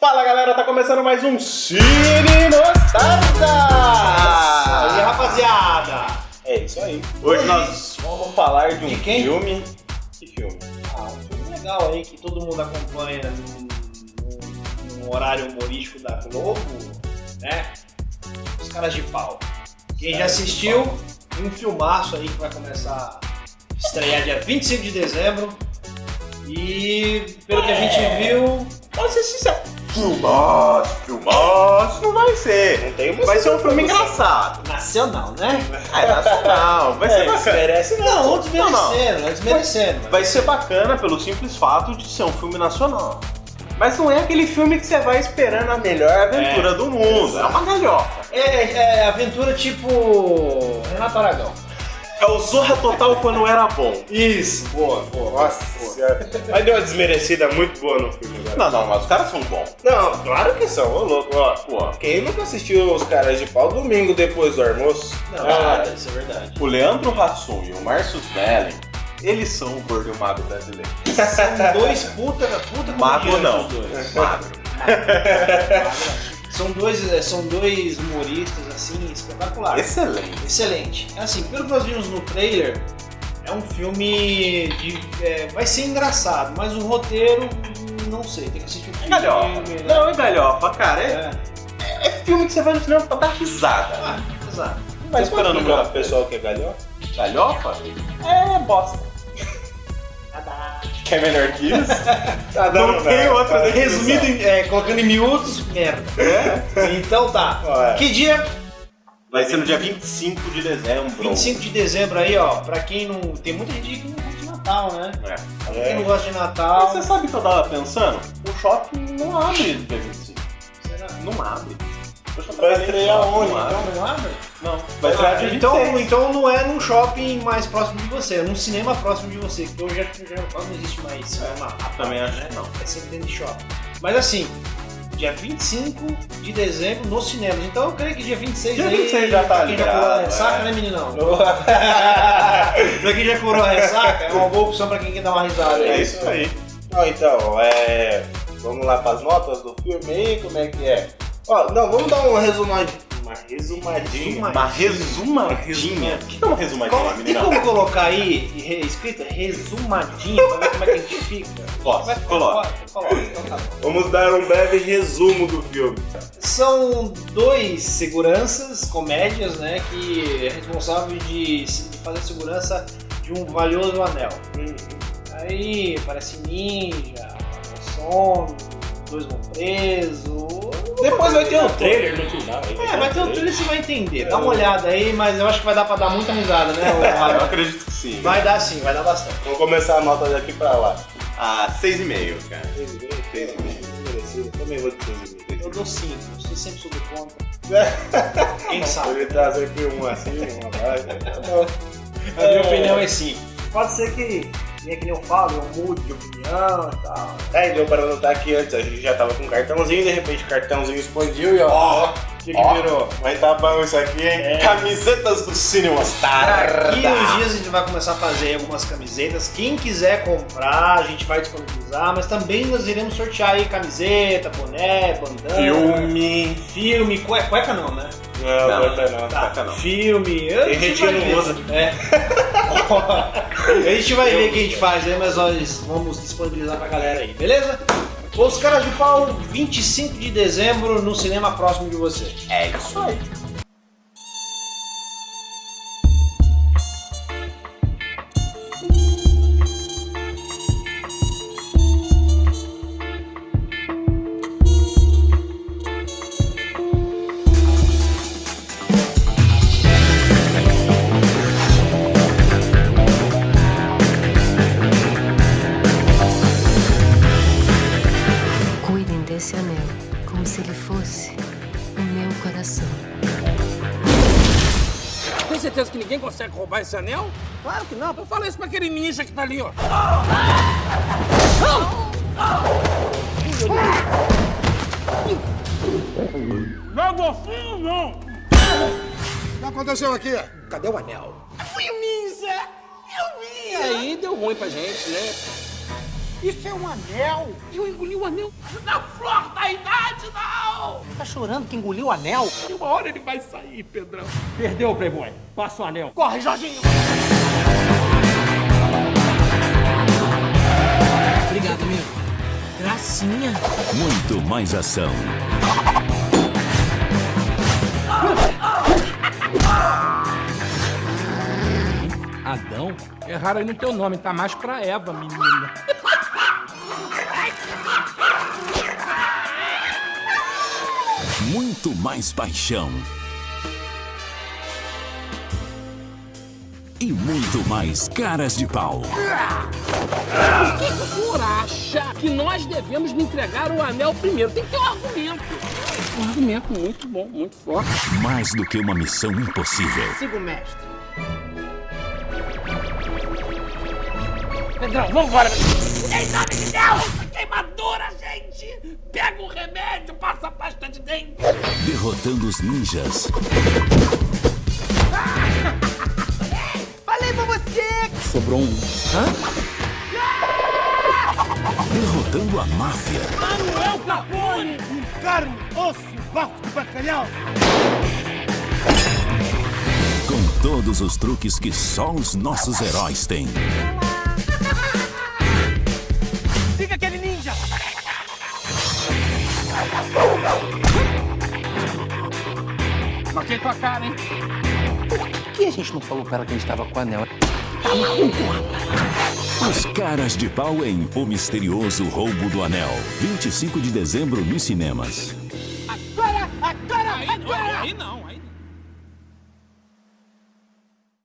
Fala galera, tá começando mais um Cine Nostalgia! E rapaziada? É isso aí. Hoje nós vamos falar de um De quem? filme. Que filme? Ah, um filme legal aí que todo mundo acompanha num horário humorístico da Globo, né? Os caras de pau. Quem já Caras de assistiu, um filmaço aí que vai começar a estrear dia 25 de dezembro. E pelo que a gente viu, Pode ser sincero. Filmaço, filmaço, não vai ser. Não tem uma Vai ser um filme engraçado. nacional, né? É nacional, vai ser É, bacana. merece Não, não Não, desmerecendo, não desmerecendo. Vai ser bacana pelo simples fato de ser um filme nacional. Mas não é aquele filme que você vai esperando a melhor aventura do mundo. É uma galhofa. É, é aventura tipo Renato Aragão. É o Zorra Total quando era bom. Isso, boa, boa. Nossa senhora. Aí deu uma desmerecida muito boa no filme agora. Não, não, mas os caras são bons. Não, claro que são, ô louco, ó. Pô, Quem nunca assistiu os caras de pau domingo depois do almoço? Não, Ah, é, isso é verdade. o Leandro Hassum e o Márcio Smelling, eles são o gordo e o mago brasileiro. São dois puta, puta Mago não. os dois. Magro. São dois, é, são dois humoristas assim espetaculares. Excelente. Excelente. Assim, pelo que nós vimos no trailer, é um filme de. é, vai ser engraçado, mas o roteiro, não sei, tem que assistir o filme. Galhofa. né? Não, é galhofa, cara. É, É. é filme que você vai no cinema pra dar risada. Ah. Não vai esperando o pessoal que é galhão? Galhofa? É bosta. Quer melhor que isso? Tá Não tem outra definição. Resumido, em- é, colocando em miúdos, merda. Então tá. Ó, é. Que dia? Vai ser no dia 25 de dezembro. 25 de dezembro aí, ó. Pra quem não. Tem muita gente que não gosta de Natal, né? É. Pra quem não É. gosta de Mas Natal. você sabe o que eu tava pensando? O shopping não abre no dia 25. Será? Não abre. Vai nem estrear onde, Não abre. Não abre? Não. Vai dia então, 26. então não é num shopping mais próximo de você, é num cinema próximo de você, que hoje já, já quase não existe mais cinema à parte, também acho né? não. É sempre dentro de shopping. Mas assim, dia 25 de dezembro nos cinemas. Então eu creio que dia 26 Dia aí. 26 já tá pra quem já curou a liberado, ressaca, é. né, meninão? pra quem já curou a ressaca, é uma boa opção pra quem quer dar uma risada. É isso aí. Não, então, é. Vamos lá pras notas do filme aí, como é que é? Ó, não, vamos dar uma resumadinha. Uma resumadinha. Resuma- Uma resumadinha. O que é uma resumadinha, Como- tem como colocar aí re- escrito resumadinho pra ver como é que a gente fica? Posso, coloca. Então tá bom. Vamos dar um breve resumo do filme. São dois seguranças, comédias, né, que é responsável de, fazer segurança de um valioso anel. Aí aparece ninja, some, dois vão presos. Depois vai ter um trailer no final. É, vai ter um trailer você vai entender. Dá uma olhada aí, mas eu acho que vai dar pra dar muita risada, né? eu acredito que sim. Vai dar sim, vai dar bastante. Vamos começar a nota daqui pra lá. Ah, 6,5, cara. 6,5, 6,5. Merecido. Também vou de 6,5. Eu dou 5, você sempre soube conta. Quem sabe? Ele traz aqui um assim, um abaixo. Tá. A minha opinião é sim. Pode ser que, né, que nem eu falo, eu mude de opinião e tal. Aí deu para notar que antes a gente já tava com um cartãozinho, de repente o cartãozinho expandiu e ó. Ó, O que, que Ó. virou? Mas tá bom isso aqui, hein? É. Camisetas do Cinema Star. Daqui uns dias a gente vai começar a fazer algumas camisetas. Quem quiser comprar, a gente vai disponibilizar, mas também nós iremos sortear aí camiseta, boné, bandana. Filme. Filme, cue- cueca não, né? Não, Não, não, não, não. Tá, cueca não. filme. a Tem gente vai que não usa. É. a gente vai ver o que a gente faz aí, mas nós vamos disponibilizar pra galera aí, beleza? Os Caras de Pau, 25 de dezembro, no cinema próximo de você. É isso aí. Como se ele fosse o meu coração. Tem certeza que ninguém consegue roubar esse anel? Claro que não. Eu falei isso pra aquele ninja que tá ali, ó. Logo assim, não! O que aconteceu aqui? Cadê o anel? Fui o ninja! Eu vi! E aí deu ruim pra gente, né? Isso é um anel! Eu engoli o anel na flor da idade, não! Tá chorando que engoliu o anel? E uma hora ele vai sair, Pedrão. Perdeu, Playboy. Passa o anel. Corre, Jorginho! Obrigado, amigo. Gracinha. Muito mais ação. Adão? Erraram aí no teu nome, tá mais pra Eva, menina. Muito mais paixão. E muito mais caras de pau. Por que o senhor acha que nós devemos me entregar o anel primeiro? Tem que ter um argumento. Um argumento muito bom, muito forte. Mais do que uma missão impossível. Siga o mestre. Pedrão, vambora! Em nome de Deus! Queimadura, gente! Pega o remédio, passa dente! Derrotando os ninjas. Falei pra você! Sobrou um. Derrotando a máfia. Manuel Capone! Carne, osso, bafo de bacalhau. Com todos os truques que só os nossos heróis têm. Marquei tua cara, hein? Por que a gente não falou pra ela que a gente tava com o anel? Os caras de pau em O Misterioso Roubo do Anel. 25 de dezembro nos cinemas.